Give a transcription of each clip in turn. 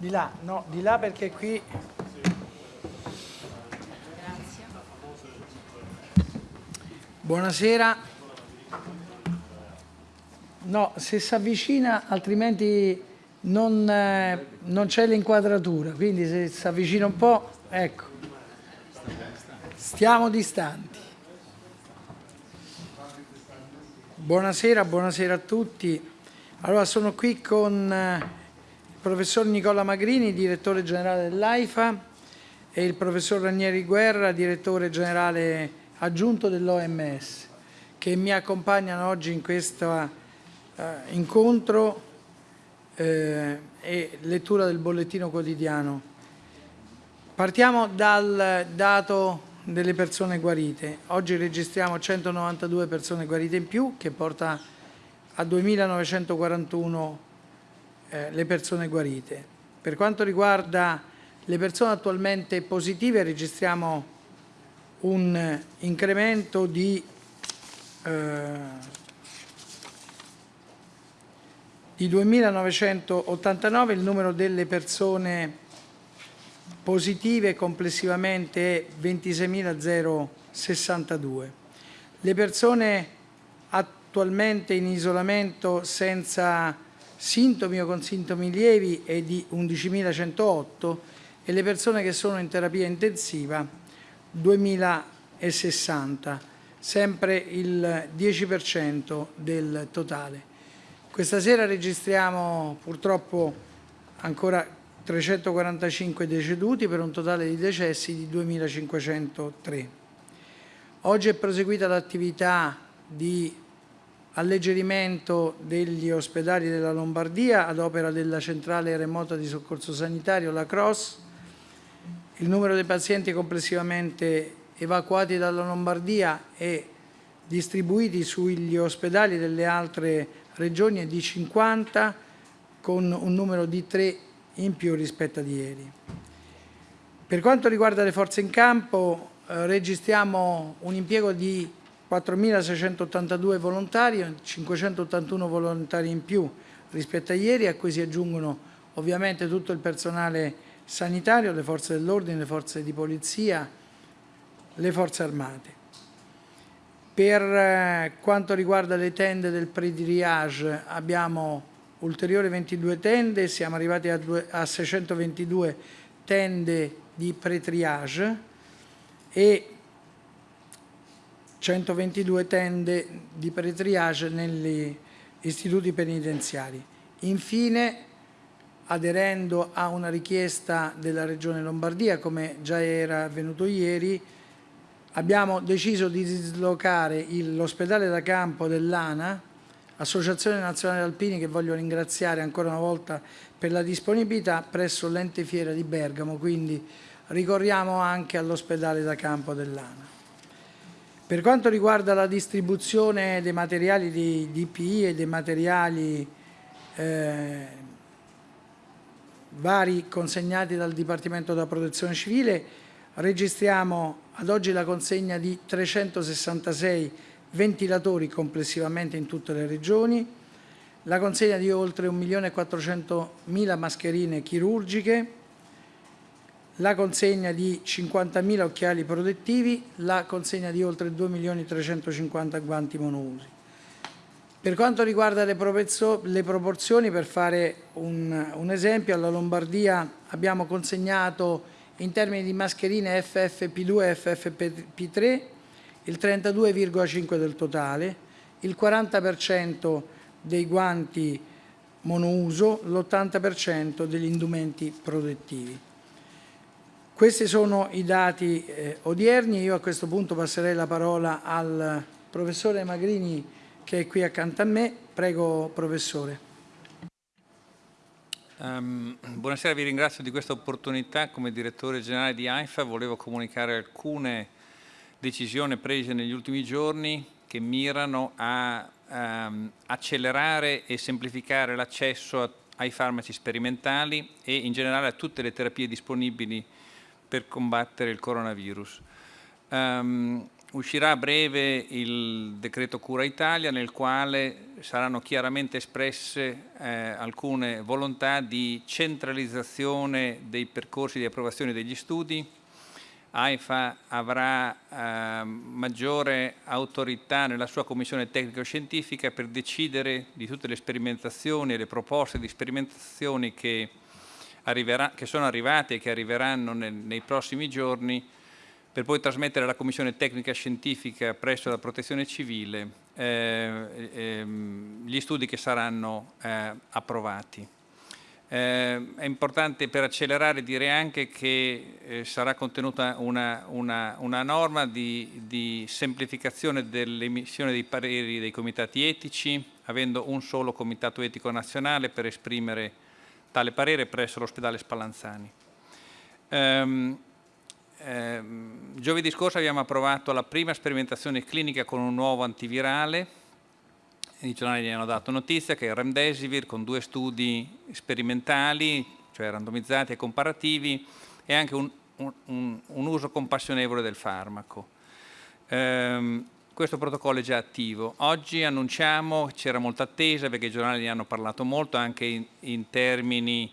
Di là, no, di là perché qui... Buonasera. No, se si avvicina altrimenti non, eh, non c'è l'inquadratura, quindi se si avvicina un po', ecco, stiamo distanti. Buonasera, buonasera a tutti. Allora sono qui con eh, professor Nicola Magrini, direttore generale dell'AIFA, e il professor Ranieri Guerra, direttore generale aggiunto dell'OMS, che mi accompagnano oggi in questo uh, incontro eh, e lettura del bollettino quotidiano. Partiamo dal dato delle persone guarite. Oggi registriamo 192 persone guarite in più, che porta a 2.941 eh, le persone guarite. Per quanto riguarda le persone attualmente positive registriamo un incremento di, eh, di 2.989, il numero delle persone positive complessivamente è 26.062. Le persone attualmente in isolamento senza sintomi o con sintomi lievi è di 11.108 e le persone che sono in terapia intensiva 2.060, sempre il 10% del totale. Questa sera registriamo purtroppo ancora 345 deceduti per un totale di decessi di 2.503. Oggi è proseguita l'attività di alleggerimento degli ospedali della Lombardia ad opera della centrale remota di soccorso sanitario, la CROSS. Il numero dei pazienti complessivamente evacuati dalla Lombardia e distribuiti sugli ospedali delle altre regioni è di 50 con un numero di 3 in più rispetto a ieri. Per quanto riguarda le forze in campo eh, registriamo un impiego di 4.682 volontari, 581 volontari in più rispetto a ieri, a cui si aggiungono ovviamente tutto il personale sanitario, le forze dell'ordine, le forze di polizia, le forze armate. Per eh, quanto riguarda le tende del pre-triage abbiamo ulteriori 22 tende, siamo arrivati a, due, a 622 tende di pre-triage e 122 tende di pretriage negli istituti penitenziari. Infine, aderendo a una richiesta della Regione Lombardia, come già era avvenuto ieri, abbiamo deciso di dislocare l'ospedale da campo dell'ANA, Associazione Nazionale Alpini, che voglio ringraziare ancora una volta per la disponibilità, presso l'ente fiera di Bergamo, quindi ricorriamo anche all'ospedale da campo dell'ANA. Per quanto riguarda la distribuzione dei materiali di DPI e dei materiali eh, vari consegnati dal Dipartimento della Protezione Civile, registriamo ad oggi la consegna di 366 ventilatori complessivamente in tutte le regioni, la consegna di oltre 1.400.000 mascherine chirurgiche, la consegna di 50.000 occhiali protettivi, la consegna di oltre 2.350.000 guanti monousi. Per quanto riguarda le, le proporzioni, per fare un, un, esempio, alla Lombardia abbiamo consegnato in termini di mascherine FFP2 e FFP3 il 32,5 del totale, il 40% dei guanti monouso, l'80% degli indumenti protettivi. Questi sono i dati eh, odierni, io a questo punto passerei la parola al professore Magrini che è qui accanto a me. Prego professore. Um, buonasera, vi ringrazio di questa opportunità. Come direttore generale di AIFA volevo comunicare alcune decisioni prese negli ultimi giorni che mirano a um, accelerare e semplificare l'accesso ai farmaci sperimentali e in generale a tutte le terapie disponibili per combattere il coronavirus. Um, uscirà a breve il decreto Cura Italia nel quale saranno chiaramente espresse eh, alcune volontà di centralizzazione dei percorsi di approvazione degli studi. AIFA avrà eh, maggiore autorità nella sua commissione tecnico-scientifica per decidere di tutte le sperimentazioni e le proposte di sperimentazioni che, che sono arrivate e che arriveranno nel, nei prossimi giorni per poi trasmettere alla Commissione Tecnica Scientifica presso la Protezione Civile eh, ehm, gli studi che saranno eh, approvati. Eh, è importante per accelerare dire anche che eh, sarà contenuta una, una, una norma di, di semplificazione dell'emissione dei pareri dei comitati etici, avendo un solo comitato etico nazionale per esprimere tale parere presso l'ospedale Spallanzani. Um, eh, giovedì scorso abbiamo approvato la prima sperimentazione clinica con un nuovo antivirale. I giornali gli hanno dato notizia che è il Remdesivir con due studi sperimentali, cioè randomizzati e comparativi, e anche un, un, un uso compassionevole del farmaco. Eh, questo protocollo è già attivo. Oggi annunciamo, c'era molta attesa perché i giornali ne hanno parlato molto anche in, in termini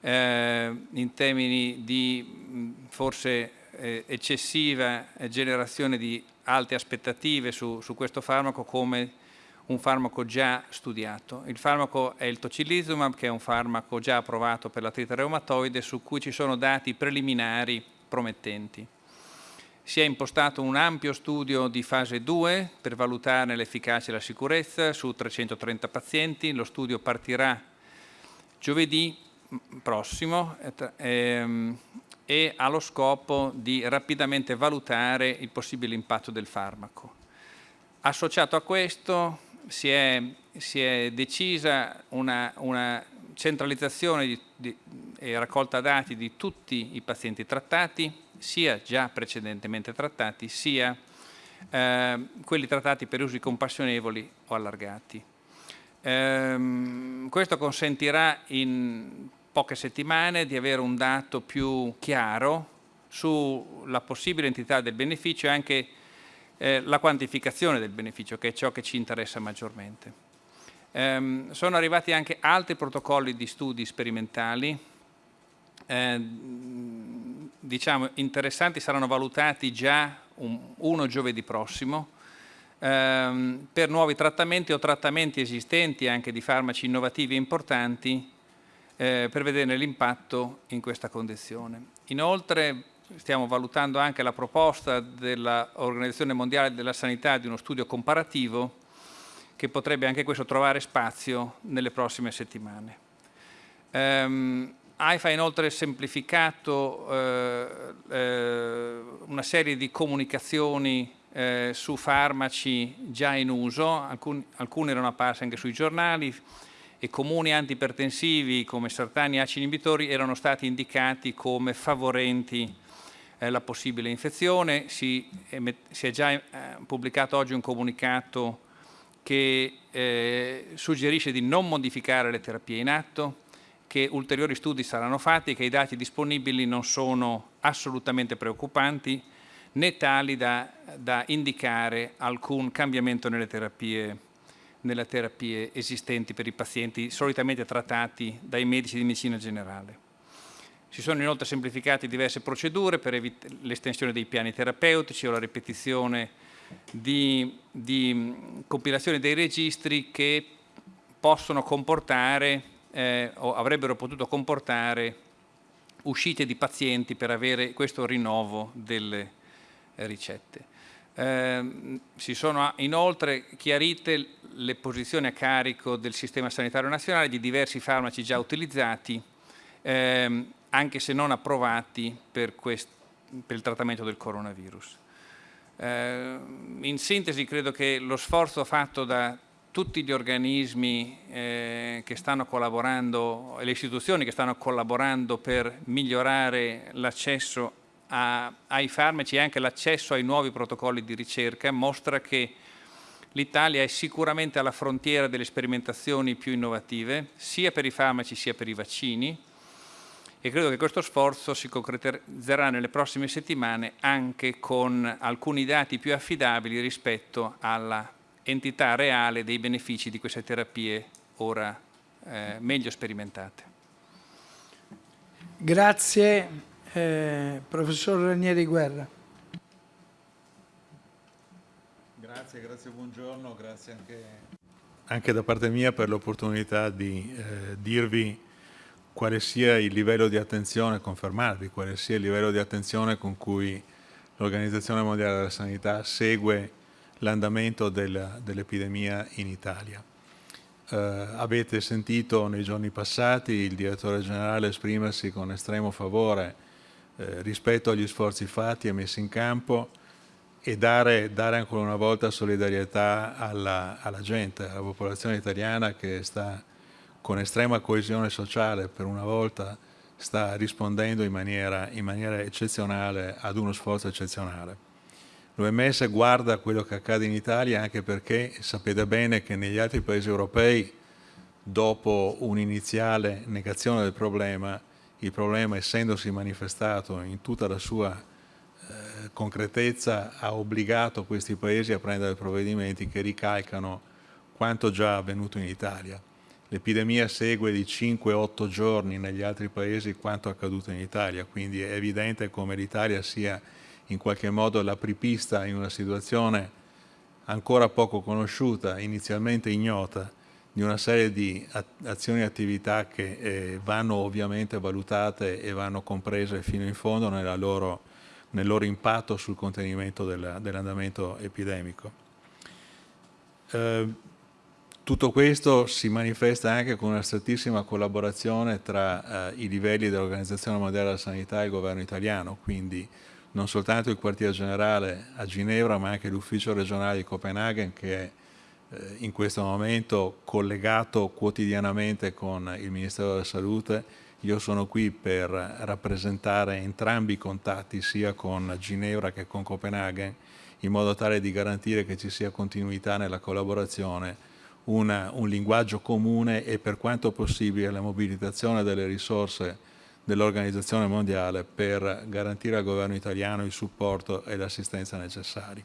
eh, in termini di forse eh, eccessiva generazione di alte aspettative su, su, questo farmaco come un farmaco già studiato. Il farmaco è il tocilizumab che è un farmaco già approvato per l'artrite reumatoide su cui ci sono dati preliminari promettenti. Si è impostato un ampio studio di fase 2 per valutarne l'efficacia e la sicurezza su 330 pazienti. Lo studio partirà giovedì prossimo ehm, e ha lo scopo di rapidamente valutare il possibile impatto del farmaco. Associato a questo si è, si è decisa una, una centralizzazione di, di, e raccolta dati di tutti i pazienti trattati, sia già precedentemente trattati, sia eh, quelli trattati per usi compassionevoli o allargati. Eh, questo consentirà in poche settimane di avere un dato più chiaro sulla possibile entità del beneficio e anche eh, la quantificazione del beneficio, che è ciò che ci interessa maggiormente. Ehm, sono arrivati anche altri protocolli di studi sperimentali, eh, diciamo interessanti, saranno valutati già un, uno giovedì prossimo, ehm, per nuovi trattamenti o trattamenti esistenti anche di farmaci innovativi e importanti eh, per vederne l'impatto in questa condizione. Inoltre stiamo valutando anche la proposta dell'Organizzazione Mondiale della Sanità di uno studio comparativo che potrebbe anche questo trovare spazio nelle prossime settimane. Um, AIFA ha inoltre semplificato eh, eh, una serie di comunicazioni eh, su farmaci già in uso, alcuni, alcune erano apparse anche sui giornali, e comuni antipertensivi come sartani e ACI inibitori erano stati indicati come favorenti eh, la possibile infezione. Si, si è già eh, pubblicato oggi un comunicato che eh, suggerisce di non modificare le terapie in atto, che ulteriori studi saranno fatti, che i dati disponibili non sono assolutamente preoccupanti né tali da, da indicare alcun cambiamento nelle terapie nelle terapie esistenti per i pazienti solitamente trattati dai medici di medicina generale. Si sono inoltre semplificate diverse procedure per l'estensione dei piani terapeutici o la ripetizione di, di compilazione dei registri che possono comportare eh, avrebbero potuto comportare uscite di pazienti per avere questo rinnovo delle ricette. Eh, si sono inoltre chiarite le posizioni a carico del sistema sanitario nazionale di diversi farmaci già utilizzati, ehm, anche se non approvati per, per, il trattamento del coronavirus. Eh, in sintesi credo che lo sforzo fatto da tutti gli organismi eh, che stanno collaborando le istituzioni che stanno collaborando per migliorare l'accesso ai farmaci e anche l'accesso ai nuovi protocolli di ricerca mostra che l'Italia è sicuramente alla frontiera delle sperimentazioni più innovative, sia per i farmaci sia per i vaccini e credo che questo sforzo si concretizzerà nelle prossime settimane anche con alcuni dati più affidabili rispetto alla entità reale dei benefici di queste terapie ora eh, meglio sperimentate. Grazie, eh, professor Ranieri Guerra. Grazie, grazie, buongiorno, grazie anche, anche da parte mia per l'opportunità di eh, dirvi quale sia il livello di attenzione, confermarvi quale sia il livello di attenzione con cui l'Organizzazione Mondiale della Sanità segue l'andamento dell'epidemia in Italia. Eh, avete sentito nei giorni passati il direttore generale esprimersi con estremo favore eh, rispetto agli sforzi fatti e messi in campo e dare, dare ancora una volta solidarietà alla, alla gente, alla popolazione italiana che sta con estrema coesione sociale per una volta sta rispondendo in maniera, in maniera eccezionale ad uno sforzo eccezionale. L'OMS guarda quello che accade in Italia anche perché sapete bene che negli altri paesi europei, dopo un'iniziale negazione del problema, il problema essendosi manifestato in tutta la sua eh, concretezza ha obbligato questi paesi a prendere provvedimenti che ricalcano quanto già avvenuto in Italia. L'epidemia segue di 5-8 giorni negli altri paesi quanto accaduto in Italia, quindi è evidente come l'Italia sia in qualche modo l'apripista in una situazione ancora poco conosciuta, inizialmente ignota, di una serie di azioni e attività che eh, vanno ovviamente valutate e vanno comprese fino in fondo loro, nel loro impatto sul contenimento dell'andamento epidemico. Eh, tutto questo si manifesta anche con una strettissima collaborazione tra eh, i livelli dell'Organizzazione Mondiale della Sanità e il governo italiano, quindi non soltanto il quartier generale a Ginevra ma anche l'ufficio regionale di Copenaghen che è eh, in questo momento collegato quotidianamente con il Ministero della Salute. Io sono qui per rappresentare entrambi i contatti sia con Ginevra che con Copenaghen in modo tale di garantire che ci sia continuità nella collaborazione una, un linguaggio comune e per quanto possibile la mobilitazione delle risorse dell'Organizzazione Mondiale per garantire al governo italiano il supporto e l'assistenza necessari.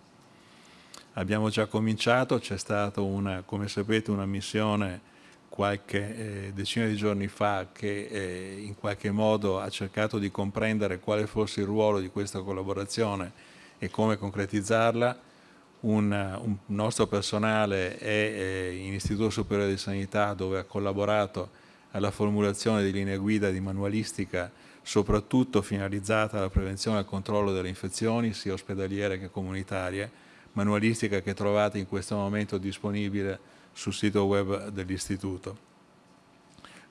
Abbiamo già cominciato, c'è stata una, come sapete, una missione qualche eh, decina di giorni fa che eh, in qualche modo ha cercato di comprendere quale fosse il ruolo di questa collaborazione e come concretizzarla un, un nostro personale è in Istituto Superiore di Sanità dove ha collaborato alla formulazione di linee guida di manualistica soprattutto finalizzata alla prevenzione e al controllo delle infezioni sia ospedaliere che comunitarie, manualistica che trovate in questo momento disponibile sul sito web dell'Istituto.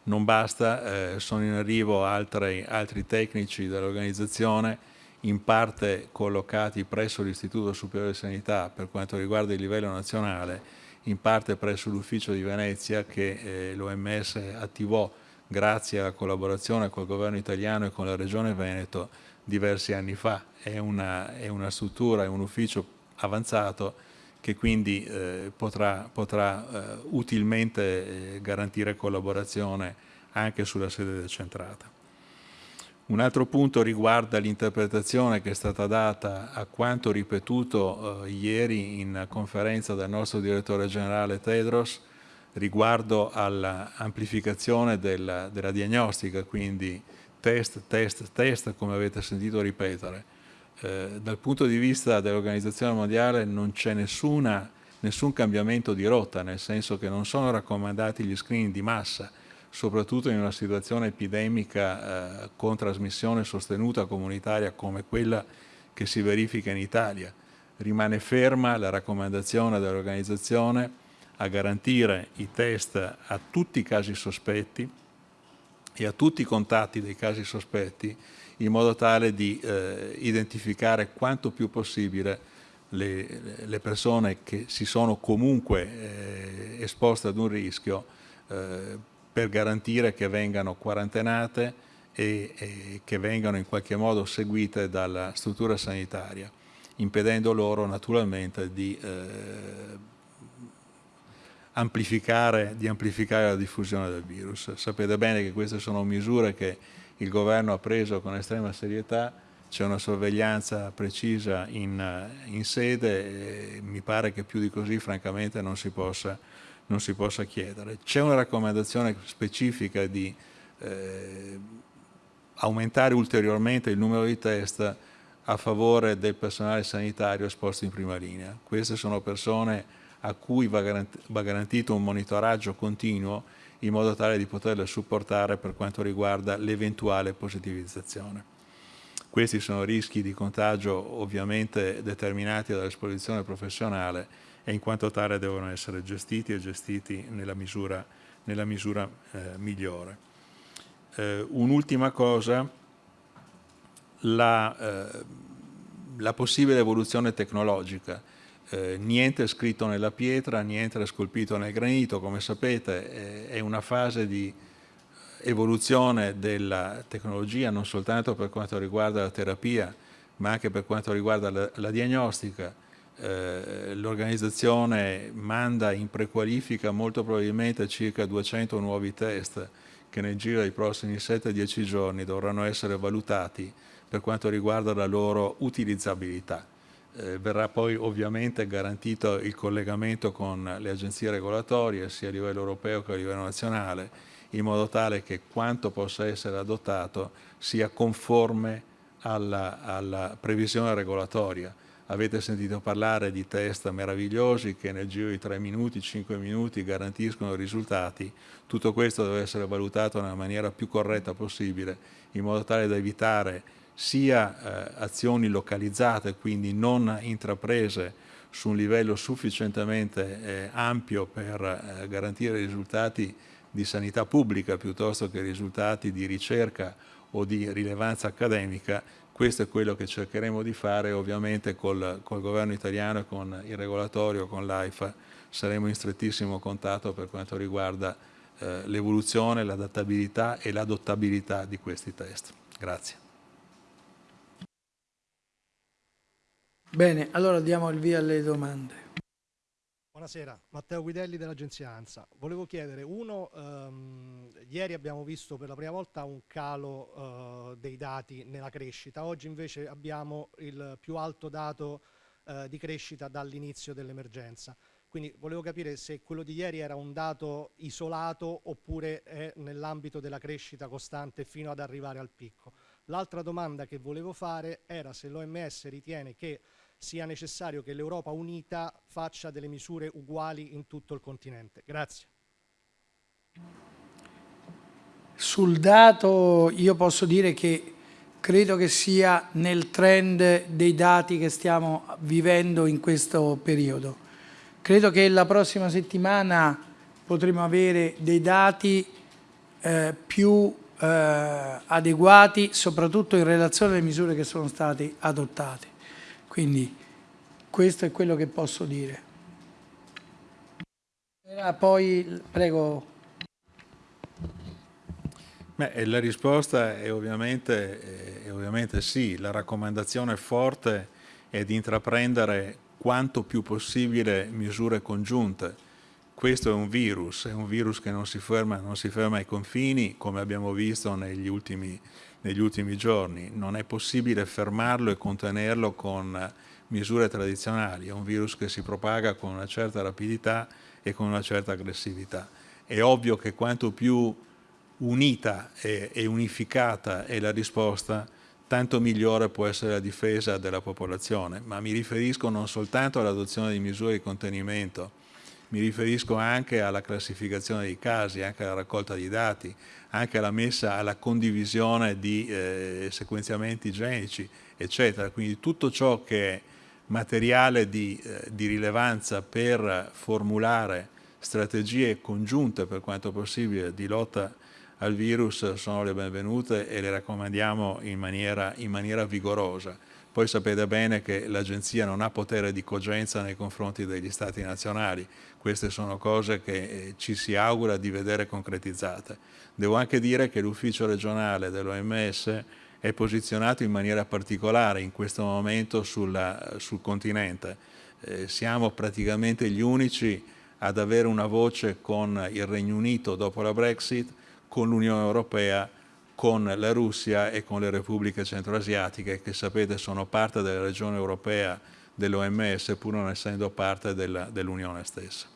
Non basta, eh, sono in arrivo altri, altri tecnici dell'organizzazione in parte collocati presso l'Istituto Superiore di Sanità per quanto riguarda il livello nazionale, in parte presso l'Ufficio di Venezia che eh, l'OMS attivò grazie alla collaborazione col governo italiano e con la Regione Veneto diversi anni fa. È una, è una struttura, è un ufficio avanzato che quindi eh, potrà, potrà eh, utilmente eh, garantire collaborazione anche sulla sede decentrata. Un altro punto riguarda l'interpretazione che è stata data a quanto ripetuto eh, ieri in conferenza dal nostro direttore generale Tedros riguardo all'amplificazione della, della, diagnostica, quindi test, test, test, come avete sentito ripetere. Eh, dal punto di vista dell'Organizzazione Mondiale non c'è nessun cambiamento di rotta, nel senso che non sono raccomandati gli screening di massa, soprattutto in una situazione epidemica eh, con trasmissione sostenuta comunitaria come quella che si verifica in Italia. Rimane ferma la raccomandazione dell'organizzazione a garantire i test a tutti i casi sospetti e a tutti i contatti dei casi sospetti in modo tale di eh, identificare quanto più possibile le, le, persone che si sono comunque eh, esposte ad un rischio eh, per garantire che vengano quarantenate e, e, che vengano in qualche modo seguite dalla struttura sanitaria, impedendo loro naturalmente di, eh, amplificare, di amplificare la diffusione del virus. Sapete bene che queste sono misure che il governo ha preso con estrema serietà, c'è una sorveglianza precisa in, in sede e mi pare che più di così francamente non si possa, non si possa chiedere. C'è una raccomandazione specifica di eh, aumentare ulteriormente il numero di test a favore del personale sanitario esposto in prima linea. Queste sono persone a cui va, garantito un monitoraggio continuo in modo tale di poterle supportare per quanto riguarda l'eventuale positivizzazione. Questi sono rischi di contagio ovviamente determinati dall'esposizione professionale e in quanto tale devono essere gestiti e gestiti nella misura, nella misura eh, migliore. Eh, Un'ultima cosa, la, eh, la, possibile evoluzione tecnologica. Eh, niente è scritto nella pietra, niente è scolpito nel granito, come sapete è una fase di evoluzione della tecnologia non soltanto per quanto riguarda la terapia ma anche per quanto riguarda la, la diagnostica. Eh, L'organizzazione manda in prequalifica molto probabilmente circa 200 nuovi test che nel giro dei prossimi 7-10 giorni dovranno essere valutati per quanto riguarda la loro utilizzabilità. Eh, verrà poi ovviamente garantito il collegamento con le agenzie regolatorie sia a livello europeo che a livello nazionale in modo tale che quanto possa essere adottato sia conforme alla, alla previsione regolatoria. Avete sentito parlare di test meravigliosi che nel giro di 3 minuti, 5 minuti garantiscono risultati. Tutto questo deve essere valutato nella maniera più corretta possibile in modo tale da evitare sia eh, azioni localizzate, quindi non intraprese su un livello sufficientemente eh, ampio per eh, garantire risultati di sanità pubblica piuttosto che risultati di ricerca o di rilevanza accademica, questo è quello che cercheremo di fare ovviamente col, col governo italiano e con il regolatorio, con l'AIFA, saremo in strettissimo contatto per quanto riguarda eh, l'evoluzione, l'adattabilità e l'adottabilità di questi test. Grazie. Bene, allora diamo il via alle domande. Buonasera, Matteo Guidelli dell'agenzia ANSA. Volevo chiedere, uno, ehm, ieri abbiamo visto per la prima volta un calo eh, dei dati nella crescita, oggi invece abbiamo il più alto dato eh, di crescita dall'inizio dell'emergenza. Quindi volevo capire se quello di ieri era un dato isolato oppure è nell'ambito della crescita costante fino ad arrivare al picco. L'altra domanda che volevo fare era se l'OMS ritiene che sia necessario che l'Europa unita faccia delle misure uguali in tutto il continente. Grazie. Sul dato io posso dire che credo che sia nel trend dei dati che stiamo vivendo in questo periodo. Credo che la prossima settimana potremo avere dei dati eh, più eh, adeguati, soprattutto in relazione alle misure che sono state adottate. Quindi questo è quello che posso dire. Poi, prego. Beh, la risposta è ovviamente, è ovviamente sì, la raccomandazione forte è di intraprendere quanto più possibile misure congiunte. Questo è un virus, è un virus che non si ferma, non si ferma ai confini, come abbiamo visto negli ultimi, negli ultimi giorni. Non è possibile fermarlo e contenerlo con misure tradizionali, è un virus che si propaga con una certa rapidità e con una certa aggressività. È ovvio che quanto più unita e, unificata è la risposta, tanto migliore può essere la difesa della popolazione, ma mi riferisco non soltanto all'adozione di misure di contenimento, mi riferisco anche alla classificazione dei casi, anche alla raccolta di dati, anche alla messa, alla condivisione di eh, sequenziamenti genici, eccetera. Quindi tutto ciò che è materiale di, eh, di rilevanza per formulare strategie congiunte per quanto possibile di lotta al virus sono le benvenute e le raccomandiamo in maniera, in maniera vigorosa. Poi sapete bene che l'Agenzia non ha potere di cogenza nei confronti degli Stati nazionali, queste sono cose che eh, ci si augura di vedere concretizzate. Devo anche dire che l'ufficio regionale dell'OMS è posizionato in maniera particolare in questo momento sulla, sul continente. Eh, siamo praticamente gli unici ad avere una voce con il Regno Unito dopo la Brexit, con l'Unione Europea con la Russia e con le repubbliche centroasiatiche che sapete sono parte della regione europea dell'OMS pur non essendo parte dell'Unione stessa.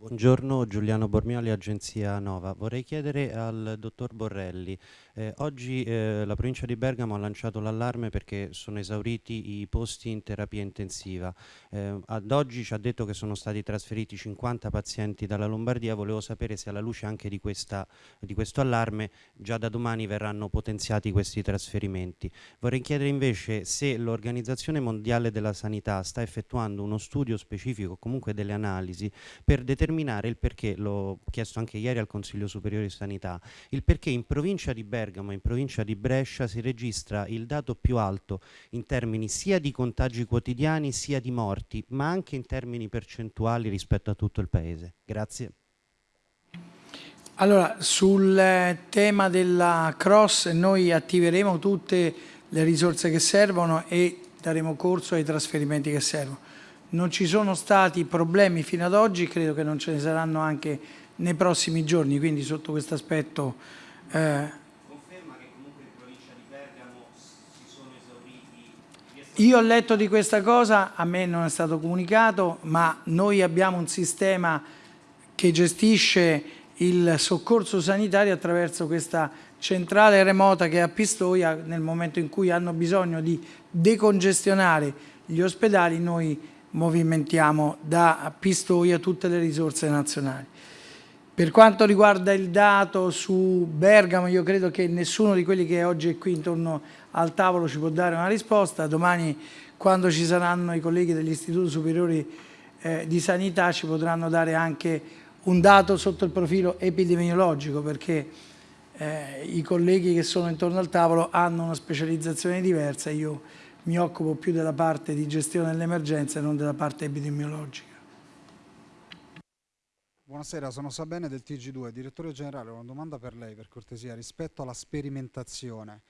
Buongiorno, Giuliano Bormioli, Agenzia Nova. Vorrei chiedere al dottor Borrelli, eh, oggi eh, la provincia di Bergamo ha lanciato l'allarme perché sono esauriti i posti in terapia intensiva. Eh, ad oggi ci ha detto che sono stati trasferiti 50 pazienti dalla Lombardia, volevo sapere se alla luce anche di, questa, di questo allarme già da domani verranno potenziati questi trasferimenti. Vorrei chiedere invece se l'Organizzazione Mondiale della Sanità sta effettuando uno studio specifico, comunque delle analisi, per determinare il perché, l'ho chiesto anche ieri al Consiglio Superiore di Sanità, il perché in provincia di Bergamo Bergamo, in provincia di Brescia, si registra il dato più alto in termini sia di contagi quotidiani sia di morti, ma anche in termini percentuali rispetto a tutto il Paese. Grazie. Allora, sul tema della cross noi attiveremo tutte le risorse che servono e daremo corso ai trasferimenti che servono. Non ci sono stati problemi fino ad oggi, credo che non ce ne saranno anche nei prossimi giorni, quindi sotto questo aspetto eh, Io ho letto di questa cosa, a me non è stato comunicato, ma noi abbiamo un sistema che gestisce il soccorso sanitario attraverso questa centrale remota che è a Pistoia, nel momento in cui hanno bisogno di decongestionare gli ospedali, noi movimentiamo da Pistoia tutte le risorse nazionali. Per quanto riguarda il dato su Bergamo, io credo che nessuno di quelli che oggi è qui intorno al tavolo ci può dare una risposta. Domani, quando ci saranno i colleghi degli istituti superiori eh, di sanità, ci potranno dare anche un dato sotto il profilo epidemiologico, perché eh, i colleghi che sono intorno al tavolo hanno una specializzazione diversa. Io mi occupo più della parte di gestione dell'emergenza e non della parte epidemiologica. Buonasera, sono Sabene del TG2, direttore generale, una domanda per lei per cortesia rispetto alla sperimentazione.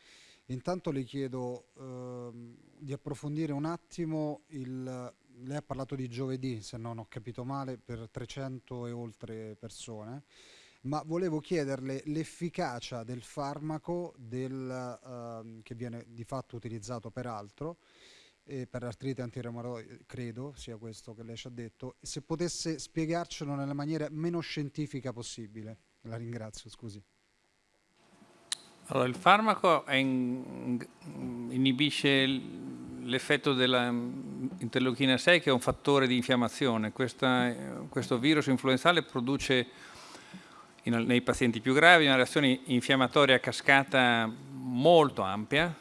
Intanto le chiedo eh, di approfondire un attimo, il, lei ha parlato di giovedì se non ho capito male per 300 e oltre persone, ma volevo chiederle l'efficacia del farmaco del, eh, che viene di fatto utilizzato peraltro e per artrite antireumatoide, credo sia questo che lei ci ha detto, se potesse spiegarcelo nella maniera meno scientifica possibile. La ringrazio, scusi. Allora, il farmaco in, inibisce l'effetto dell'interleuchina 6 che è un fattore di infiammazione. Questa, questo virus influenzale produce in, nei pazienti più gravi una reazione infiammatoria a cascata molto ampia,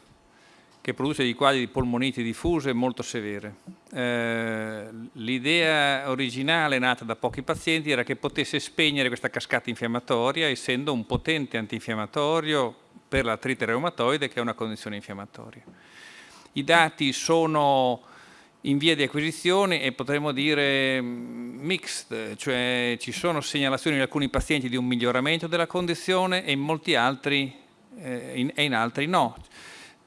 che produce dei quadri di polmoniti diffuse molto severe. Eh, L'idea originale nata da pochi pazienti era che potesse spegnere questa cascata infiammatoria essendo un potente antinfiammatorio per l'artrite reumatoide che è una condizione infiammatoria. I dati sono in via di acquisizione e potremmo dire mm, mixed, cioè ci sono segnalazioni in alcuni pazienti di un miglioramento della condizione e in molti altri eh, in, e in altri no.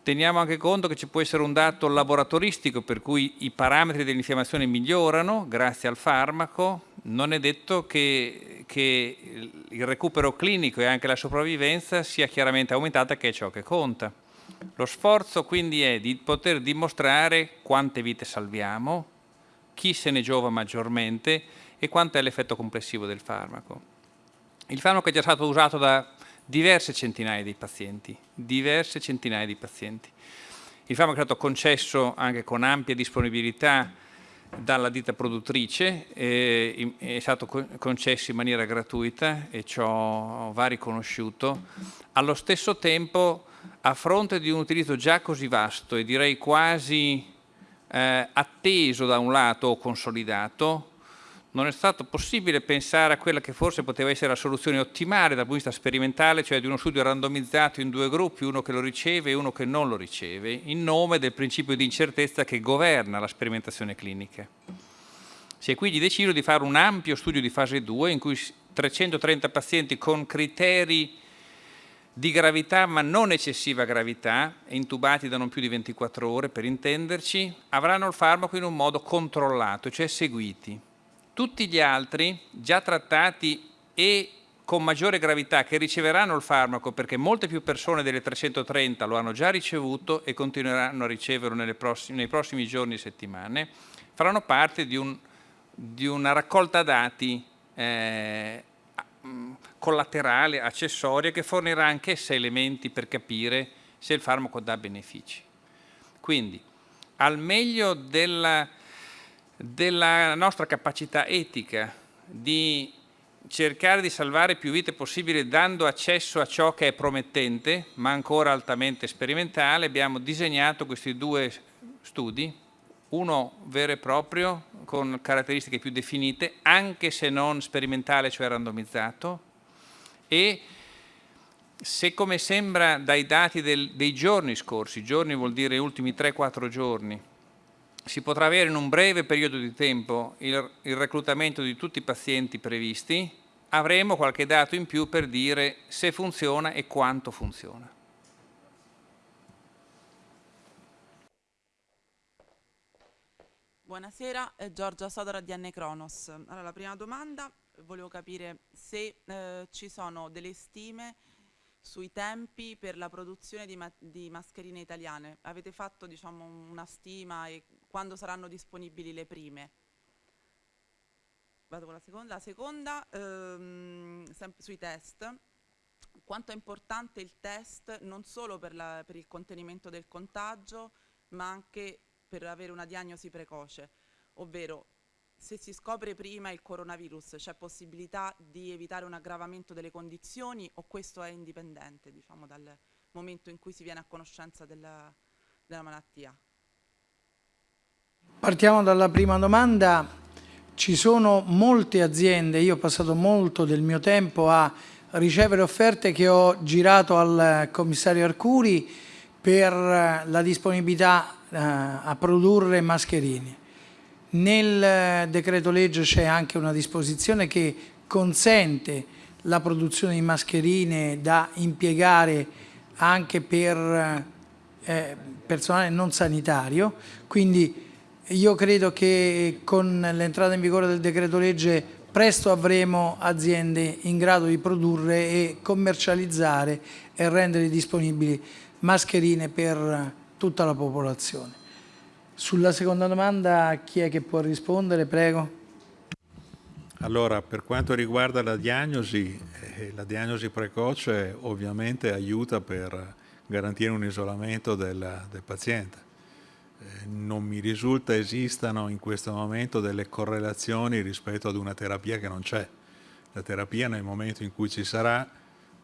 Teniamo anche conto che ci può essere un dato laboratoristico per cui i parametri dell'infiammazione migliorano grazie al farmaco, non è detto che, che, il recupero clinico e anche la sopravvivenza sia chiaramente aumentata che è ciò che conta. Lo sforzo quindi è di poter dimostrare quante vite salviamo, chi se ne giova maggiormente e quanto è l'effetto complessivo del farmaco. Il farmaco è già stato usato da diverse centinaia di pazienti, diverse centinaia di pazienti. Il farmaco è stato concesso anche con ampia disponibilità dalla ditta produttrice, eh, è stato concesso in maniera gratuita e ciò va riconosciuto. Allo stesso tempo, a fronte di un utilizzo già così vasto e direi quasi eh, atteso da un lato o consolidato, non è stato possibile pensare a quella che forse poteva essere la soluzione ottimale dal punto di vista sperimentale, cioè di uno studio randomizzato in due gruppi, uno che lo riceve e uno che non lo riceve, in nome del principio di incertezza che governa la sperimentazione clinica. Si è quindi deciso di fare un ampio studio di fase 2 in cui 330 pazienti con criteri di gravità ma non eccessiva gravità, intubati da non più di 24 ore per intenderci, avranno il farmaco in un modo controllato, cioè seguiti tutti gli altri già trattati e con maggiore gravità che riceveranno il farmaco perché molte più persone delle 330 lo hanno già ricevuto e continueranno a riceverlo prossime, nei prossimi giorni e settimane, faranno parte di, un, di una raccolta dati eh, collaterale, accessoria, che fornirà anche sé elementi per capire se il farmaco dà benefici. Quindi, al meglio della, della nostra capacità etica di cercare di salvare più vite possibile dando accesso a ciò che è promettente, ma ancora altamente sperimentale, abbiamo disegnato questi due studi, uno vero e proprio con caratteristiche più definite, anche se non sperimentale, cioè randomizzato, e se come sembra dai dati del, dei giorni scorsi, giorni vuol dire ultimi 3-4 giorni, si potrà avere in un breve periodo di tempo il, il reclutamento di tutti i pazienti previsti, avremo qualche dato in più per dire se funziona e quanto funziona. Buonasera, Giorgia Sodora di Anne Cronos. Allora, la prima domanda, volevo capire se eh, ci sono delle stime sui tempi per la produzione di, ma di mascherine italiane. Avete fatto diciamo, una stima e quando saranno disponibili le prime? vado con la seconda, la seconda ehm, sui test, quanto è importante il test non solo per, la, per il contenimento del contagio, ma anche per avere una diagnosi precoce, ovvero se si scopre prima il coronavirus c'è possibilità di evitare un aggravamento delle condizioni o questo è indipendente diciamo, dal momento in cui si viene a conoscenza della, della malattia? Partiamo dalla prima domanda. Ci sono molte aziende, io ho passato molto del mio tempo a ricevere offerte che ho girato al commissario Arcuri per la disponibilità eh, a produrre mascherine. Nel decreto legge c'è anche una disposizione che consente la produzione di mascherine da impiegare anche per eh, personale non sanitario, quindi io credo che con l'entrata in vigore del decreto legge presto avremo aziende in grado di produrre e commercializzare e rendere disponibili mascherine per tutta la popolazione. Sulla seconda domanda chi è che può rispondere? Prego. Allora, per quanto riguarda la diagnosi, eh, la diagnosi precoce ovviamente aiuta per garantire un isolamento del, del paziente eh, non mi risulta esistano in questo momento delle correlazioni rispetto ad una terapia che non c'è. La terapia nel momento in cui ci sarà,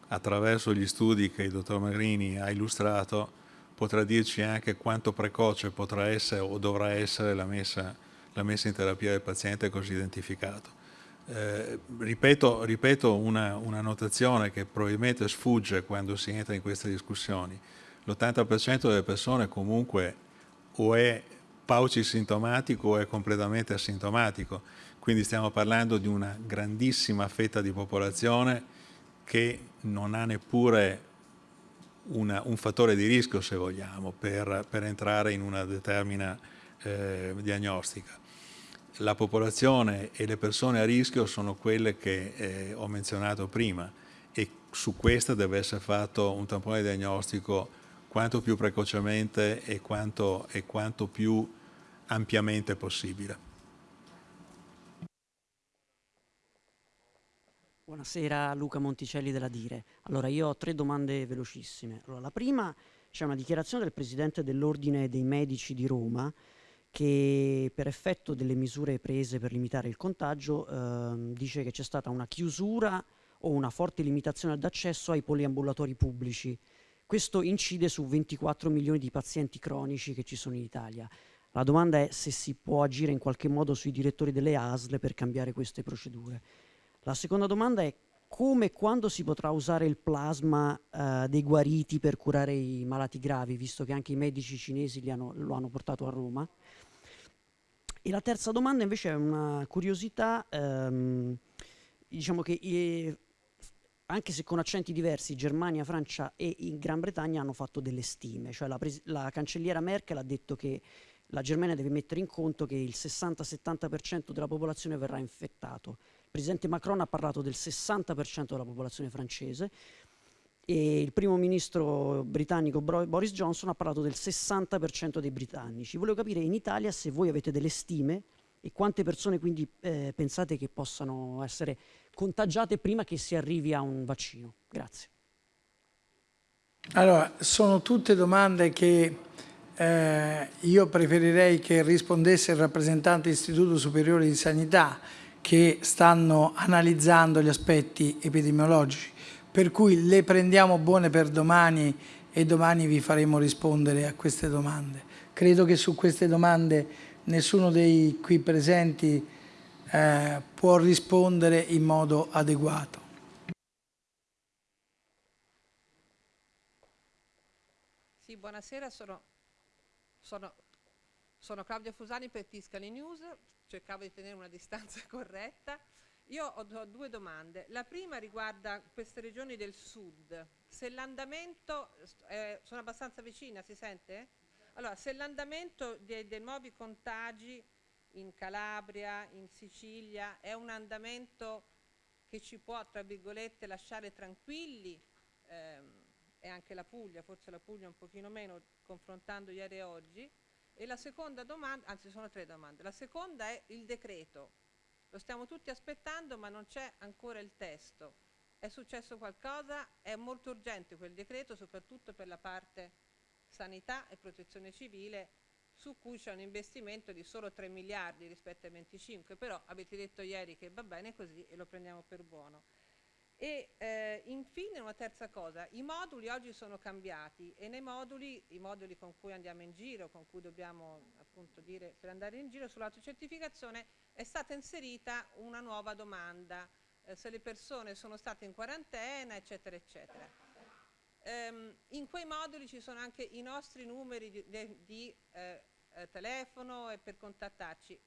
attraverso gli studi che il dottor Magrini ha illustrato, potrà dirci anche quanto precoce potrà essere o dovrà essere la messa, la messa in terapia del paziente così identificato. Eh, ripeto, ripeto una, una notazione che probabilmente sfugge quando si entra in queste discussioni. L'80% delle persone comunque o è paucisintomatico o è completamente asintomatico. Quindi stiamo parlando di una grandissima fetta di popolazione che non ha neppure una, un fattore di rischio, se vogliamo, per, per entrare in una determina eh, diagnostica. La popolazione e le persone a rischio sono quelle che eh, ho menzionato prima e su questa deve essere fatto un tampone diagnostico quanto più precocemente e quanto, e quanto più ampiamente possibile. Buonasera Luca Monticelli della Dire. Allora io ho tre domande velocissime. Allora, la prima c'è una dichiarazione del Presidente dell'Ordine dei Medici di Roma che per effetto delle misure prese per limitare il contagio eh, dice che c'è stata una chiusura o una forte limitazione d'accesso ai poliambulatori pubblici questo incide su 24 milioni di pazienti cronici che ci sono in Italia. La domanda è se si può agire in qualche modo sui direttori delle ASL per cambiare queste procedure. La seconda domanda è come e quando si potrà usare il plasma eh, dei guariti per curare i malati gravi, visto che anche i medici cinesi hanno, lo hanno portato a Roma. E la terza domanda invece è una curiosità, ehm, diciamo che eh, anche se con accenti diversi, Germania, Francia e Gran Bretagna hanno fatto delle stime, cioè la, la cancelliera Merkel ha detto che la Germania deve mettere in conto che il 60-70% della popolazione verrà infettato. Presidente Macron ha parlato del 60% della popolazione francese e il primo ministro britannico Boris Johnson ha parlato del 60% dei britannici. Volevo capire in Italia se voi avete delle stime e quante persone quindi eh, pensate che possano essere contagiate prima che si arrivi a un vaccino. Grazie. Allora, sono tutte domande che eh, io preferirei che rispondesse il rappresentante dell'Istituto Superiore di Sanità che stanno analizzando gli aspetti epidemiologici, per cui le prendiamo buone per domani e domani vi faremo rispondere a queste domande. Credo che su queste domande nessuno dei qui presenti eh, può rispondere in modo adeguato. Sì, buonasera, sono, sono, sono Claudia Fusani per Tiscali News, cercavo di tenere una distanza corretta. Io ho, due domande. La prima riguarda queste regioni del sud. Se l'andamento, eh, sono abbastanza vicina, si sente? Allora, se l'andamento dei, dei nuovi contagi in Calabria, in Sicilia, è un andamento che ci può, tra virgolette, lasciare tranquilli, ehm, e anche la Puglia, forse la Puglia un pochino meno, confrontando ieri e oggi. E la seconda domanda, anzi sono tre domande, la seconda è il decreto. Lo stiamo tutti aspettando ma non c'è ancora il testo. È successo qualcosa? È molto urgente quel decreto, soprattutto per la parte sanità e protezione civile su cui c'è un investimento di solo 3 miliardi rispetto ai 25, però avete detto ieri che va bene così e lo prendiamo per buono. E eh, infine una terza cosa, i moduli oggi sono cambiati e nei moduli, i moduli con cui andiamo in giro, con cui dobbiamo appunto dire per andare in giro sull'autocertificazione, è stata inserita una nuova domanda, eh, se le persone sono state in quarantena, eccetera, eccetera. Ehm, in quei moduli ci sono anche i nostri numeri di, di, di eh, eh telefono e per contattarci.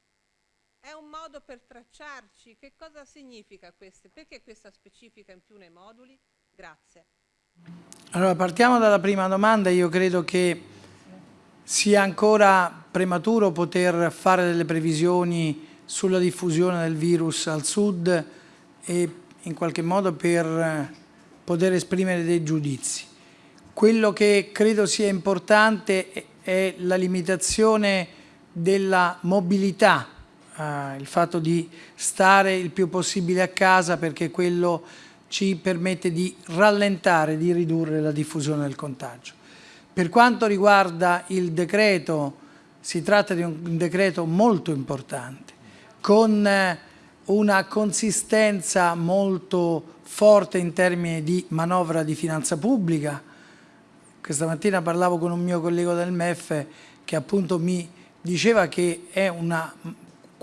È un modo per tracciarci? Che cosa significa questo? Perché questa specifica in più nei moduli? Grazie. Allora, partiamo dalla prima domanda. Io credo che sia ancora prematuro poter fare delle previsioni sulla diffusione del virus al sud e in qualche modo per poter esprimere dei giudizi. Quello che credo sia importante è la limitazione della mobilità eh, il fatto di stare il più possibile a casa perché quello ci permette di rallentare, di ridurre la diffusione del contagio. Per quanto riguarda il decreto, si tratta di un decreto molto importante, con eh, una consistenza molto forte in termini di manovra di finanza pubblica. Questa mattina parlavo con un mio collega del MEF che appunto mi diceva che è una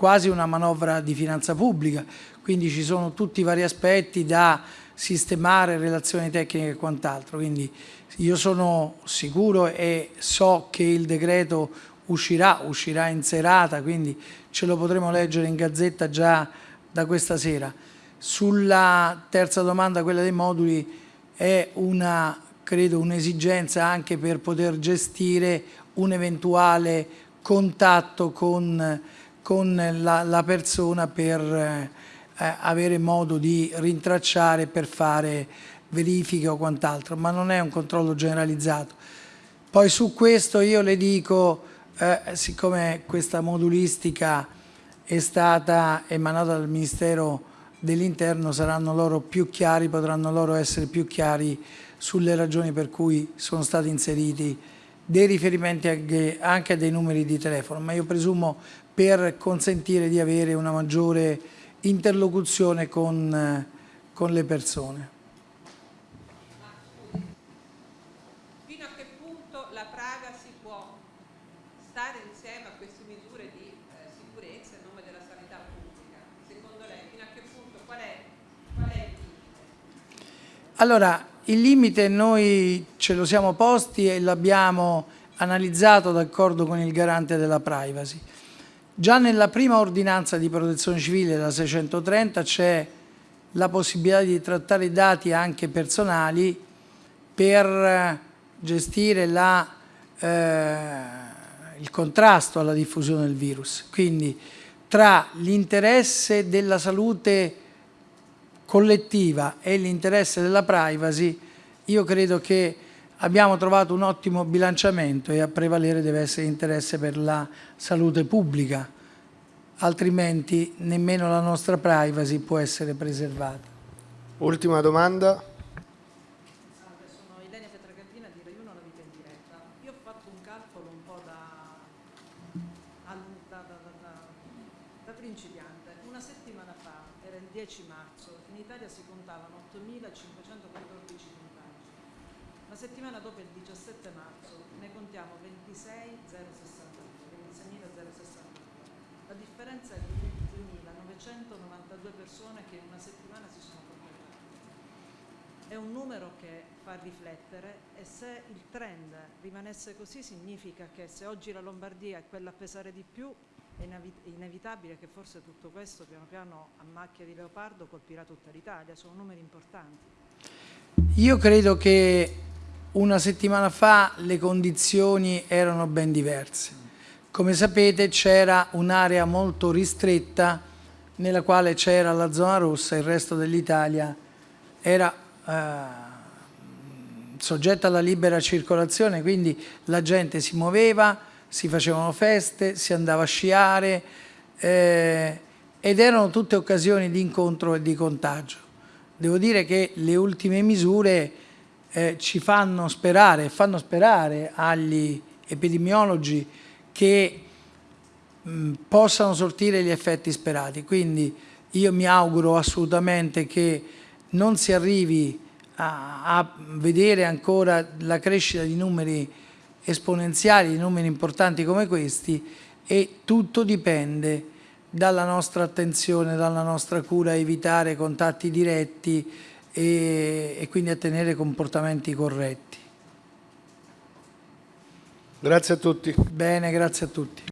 quasi una manovra di finanza pubblica, quindi ci sono tutti i vari aspetti da sistemare, relazioni tecniche e quant'altro, quindi io sono sicuro e so che il decreto uscirà, uscirà in serata, quindi ce lo potremo leggere in gazzetta già da questa sera. Sulla terza domanda, quella dei moduli, è una, credo, un'esigenza anche per poter gestire un eventuale contatto con con la, la persona per eh, avere modo di rintracciare per fare verifiche o quant'altro, ma non è un controllo generalizzato. Poi su questo io le dico, eh, siccome questa modulistica è stata emanata dal Ministero dell'Interno, saranno loro più chiari, potranno loro essere più chiari sulle ragioni per cui sono stati inseriti dei riferimenti anche, anche a dei numeri di telefono, ma io presumo per consentire di avere una maggiore interlocuzione con, con le persone. Fino a che punto la Praga si può stare insieme a queste misure di eh, sicurezza in nome della sanità pubblica? Secondo lei, fino a che punto, qual è, qual è il limite? Allora, il limite noi ce lo siamo posti e l'abbiamo analizzato d'accordo con il garante della privacy. Già nella prima ordinanza di protezione civile, la 630, c'è la possibilità di trattare dati anche personali per eh, gestire la, eh, il contrasto alla diffusione del virus. Quindi tra l'interesse della salute collettiva e l'interesse della privacy, io credo che abbiamo trovato un ottimo bilanciamento e a prevalere deve essere l'interesse per la salute pubblica, altrimenti nemmeno la nostra privacy può essere preservata. Ultima domanda. Salve, sono Ilenia Petragardina di Rai 1 La Vita in Diretta. Io ho fatto un calcolo un po' da, al- da, da, da, da- da principiante. Una settimana fa, era il 10 marzo, in Italia si contavano 8.514 contagi. La settimana dopo, il 17 marzo, ne contiamo 26.062, 26.062. La differenza è di 22.992 persone che in una settimana si sono contagiate. È un numero riflettere e se il trend rimanesse così significa che se oggi la Lombardia è quella a pesare di più è inevitabile che forse tutto questo piano piano a macchia di leopardo colpirà tutta l'Italia, sono numeri importanti. Io credo che una settimana fa le condizioni erano ben diverse. Come sapete c'era un'area molto ristretta nella quale c'era la zona rossa, il resto dell'Italia era eh, soggetta alla libera circolazione, quindi la gente si muoveva, si facevano feste, si andava a sciare eh, ed erano tutte occasioni di incontro e di contagio. Devo dire che le ultime misure eh, ci fanno sperare, fanno sperare agli epidemiologi che mh, possano sortire gli effetti sperati. Quindi io mi auguro assolutamente che non si arrivi a, a vedere ancora la crescita di numeri esponenziali, di numeri importanti come questi e tutto dipende dalla nostra attenzione, dalla nostra cura a evitare contatti diretti e, e quindi a tenere comportamenti corretti. Grazie a tutti. Bene, grazie a tutti.